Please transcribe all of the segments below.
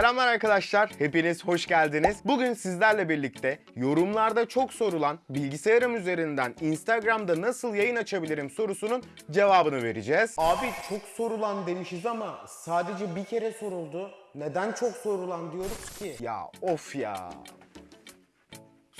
Selamlar arkadaşlar, hepiniz hoş geldiniz. Bugün sizlerle birlikte yorumlarda çok sorulan bilgisayarım üzerinden Instagram'da nasıl yayın açabilirim sorusunun cevabını vereceğiz. Abi çok sorulan demişiz ama sadece bir kere soruldu. Neden çok sorulan diyoruz ki? Ya of ya.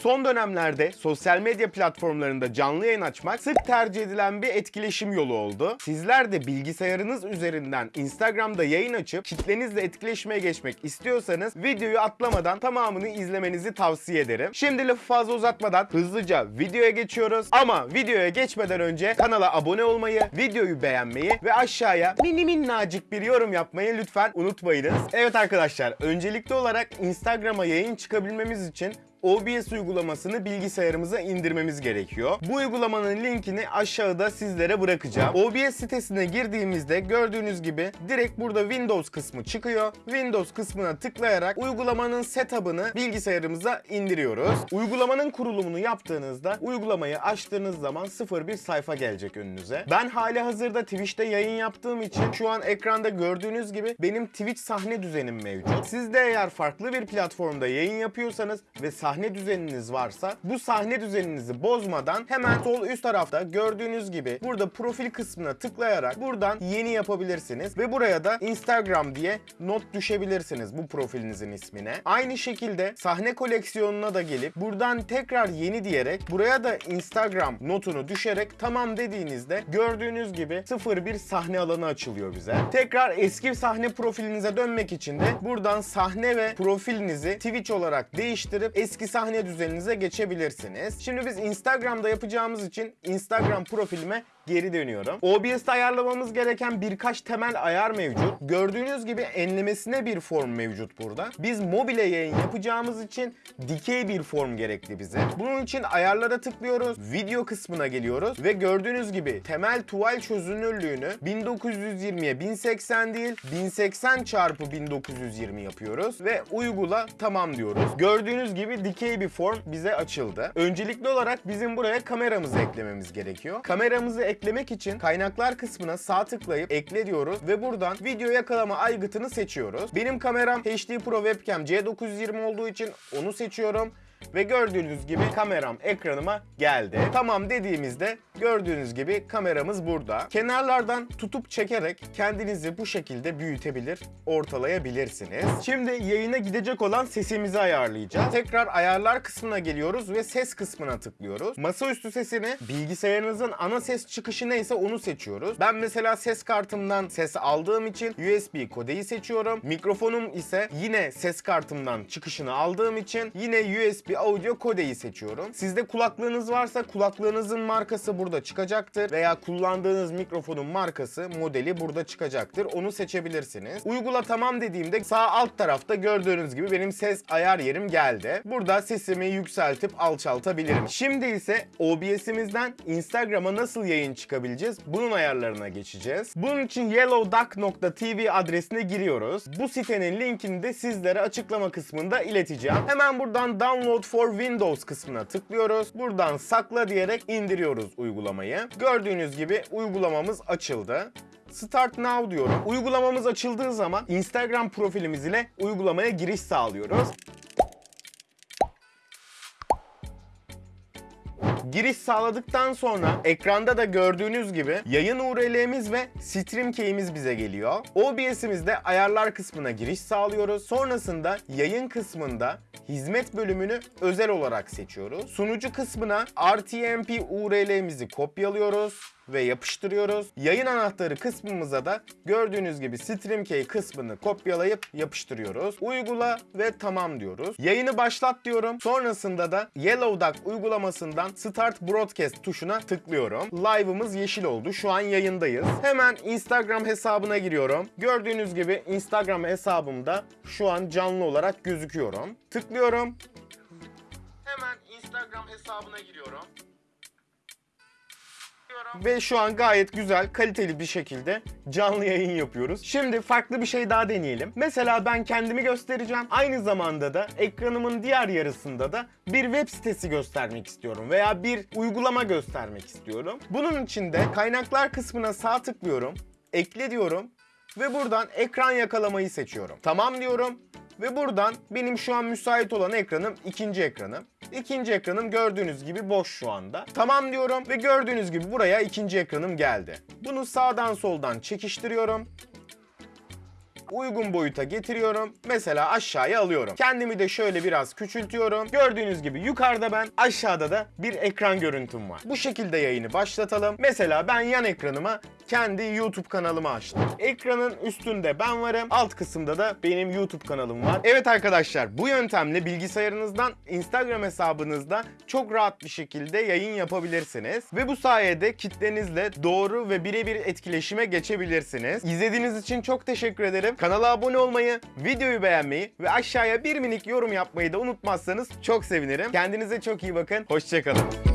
Son dönemlerde sosyal medya platformlarında canlı yayın açmak sık tercih edilen bir etkileşim yolu oldu. Sizler de bilgisayarınız üzerinden Instagram'da yayın açıp kitlenizle etkileşmeye geçmek istiyorsanız videoyu atlamadan tamamını izlemenizi tavsiye ederim. Şimdi lafı fazla uzatmadan hızlıca videoya geçiyoruz. Ama videoya geçmeden önce kanala abone olmayı, videoyu beğenmeyi ve aşağıya mini minnacık bir yorum yapmayı lütfen unutmayınız. Evet arkadaşlar öncelikli olarak Instagram'a yayın çıkabilmemiz için OBS uygulamasını bilgisayarımıza indirmemiz gerekiyor. Bu uygulamanın linkini aşağıda sizlere bırakacağım. OBS sitesine girdiğimizde gördüğünüz gibi direkt burada Windows kısmı çıkıyor. Windows kısmına tıklayarak uygulamanın setup'ını bilgisayarımıza indiriyoruz. Uygulamanın kurulumunu yaptığınızda uygulamayı açtığınız zaman sıfır bir sayfa gelecek önünüze. Ben hali hazırda Twitch'te yayın yaptığım için şu an ekranda gördüğünüz gibi benim Twitch sahne düzenim mevcut. Siz de eğer farklı bir platformda yayın yapıyorsanız ve sahne düzeniniz varsa bu sahne düzeninizi bozmadan hemen sol üst tarafta gördüğünüz gibi burada profil kısmına tıklayarak buradan yeni yapabilirsiniz ve buraya da Instagram diye not düşebilirsiniz bu profilinizin ismine. Aynı şekilde sahne koleksiyonuna da gelip buradan tekrar yeni diyerek buraya da Instagram notunu düşerek tamam dediğinizde gördüğünüz gibi 01 sahne alanı açılıyor bize. Tekrar eski sahne profilinize dönmek için de buradan sahne ve profilinizi Twitch olarak değiştirip eski sahne düzeninize geçebilirsiniz. Şimdi biz Instagram'da yapacağımız için Instagram profilime geri dönüyorum. OBS'te ayarlamamız gereken birkaç temel ayar mevcut. Gördüğünüz gibi enlemesine bir form mevcut burada. Biz mobile yayın yapacağımız için dikey bir form gerekli bize. Bunun için ayarlara tıklıyoruz. Video kısmına geliyoruz ve gördüğünüz gibi temel tuval çözünürlüğünü 1920'ye 1080 değil 1080 çarpı 1920 yapıyoruz ve uygula tamam diyoruz. Gördüğünüz gibi dikey bir form bize açıldı. Öncelikli olarak bizim buraya kameramızı eklememiz gerekiyor. Kameramızı eklemek için kaynaklar kısmına sağ tıklayıp ekle diyoruz ve buradan video yakalama aygıtını seçiyoruz. Benim kameram HD Pro Webcam C920 olduğu için onu seçiyorum. Ve gördüğünüz gibi kameram ekranıma geldi. Tamam dediğimizde gördüğünüz gibi kameramız burada. Kenarlardan tutup çekerek kendinizi bu şekilde büyütebilir, ortalayabilirsiniz. Şimdi yayına gidecek olan sesimizi ayarlayacağız. Tekrar ayarlar kısmına geliyoruz ve ses kısmına tıklıyoruz. Masaüstü sesini bilgisayarınızın ana ses çıkışı neyse onu seçiyoruz. Ben mesela ses kartımdan ses aldığım için USB kodeyi seçiyorum. Mikrofonum ise yine ses kartımdan çıkışını aldığım için yine USB audio kodeyi seçiyorum. Sizde kulaklığınız varsa kulaklığınızın markası burada çıkacaktır veya kullandığınız mikrofonun markası, modeli burada çıkacaktır. Onu seçebilirsiniz. Uygula tamam dediğimde sağ alt tarafta gördüğünüz gibi benim ses ayar yerim geldi. Burada sesimi yükseltip alçaltabilirim. Şimdi ise OBS'imizden Instagram'a nasıl yayın çıkabileceğiz? Bunun ayarlarına geçeceğiz. Bunun için yellowduck.tv adresine giriyoruz. Bu sitenin linkini de sizlere açıklama kısmında ileteceğim. Hemen buradan download for Windows kısmına tıklıyoruz. Buradan sakla diyerek indiriyoruz uygulamayı. Gördüğünüz gibi uygulamamız açıldı. Start Now diyorum. Uygulamamız açıldığı zaman Instagram profilimiz ile uygulamaya giriş sağlıyoruz. Giriş sağladıktan sonra ekranda da gördüğünüz gibi yayın URL'miz ve stream key'imiz bize geliyor. OBS'imizde ayarlar kısmına giriş sağlıyoruz. Sonrasında yayın kısmında hizmet bölümünü özel olarak seçiyoruz. Sunucu kısmına RTMP URL'mizi kopyalıyoruz ve yapıştırıyoruz. Yayın anahtarı kısmımıza da gördüğünüz gibi StreamKey kısmını kopyalayıp yapıştırıyoruz. Uygula ve tamam diyoruz. Yayını başlat diyorum. Sonrasında da Yellow Duck uygulamasından Start Broadcast tuşuna tıklıyorum. Live'ımız yeşil oldu. Şu an yayındayız. Hemen Instagram hesabına giriyorum. Gördüğünüz gibi Instagram hesabımda şu an canlı olarak gözüküyorum. Tıklıyorum. Hemen Instagram hesabına giriyorum. Ve şu an gayet güzel, kaliteli bir şekilde canlı yayın yapıyoruz. Şimdi farklı bir şey daha deneyelim. Mesela ben kendimi göstereceğim. Aynı zamanda da ekranımın diğer yarısında da bir web sitesi göstermek istiyorum veya bir uygulama göstermek istiyorum. Bunun için de kaynaklar kısmına sağ tıklıyorum, ekle diyorum ve buradan ekran yakalamayı seçiyorum. Tamam diyorum Ve buradan benim şu an müsait olan ekranım ikinci ekranım. İkinci ekranım gördüğünüz gibi boş şu anda. Tamam diyorum ve gördüğünüz gibi buraya ikinci ekranım geldi. Bunu sağdan soldan çekiştiriyorum uygun boyuta getiriyorum. Mesela aşağıya alıyorum. Kendimi de şöyle biraz küçültüyorum. Gördüğünüz gibi yukarıda ben, aşağıda da bir ekran görüntüm var. Bu şekilde yayını başlatalım. Mesela ben yan ekranıma kendi YouTube kanalımı açtım. Ekranın üstünde ben varım. Alt kısımda da benim YouTube kanalım var. Evet arkadaşlar bu yöntemle bilgisayarınızdan Instagram hesabınızda çok rahat bir şekilde yayın yapabilirsiniz. Ve bu sayede kitlenizle doğru ve birebir etkileşime geçebilirsiniz. İzlediğiniz için çok teşekkür ederim. Kanala abone olmayı, videoyu beğenmeyi ve aşağıya bir minik yorum yapmayı da unutmazsanız çok sevinirim. Kendinize çok iyi bakın. Hoşçakalın.